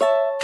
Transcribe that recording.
you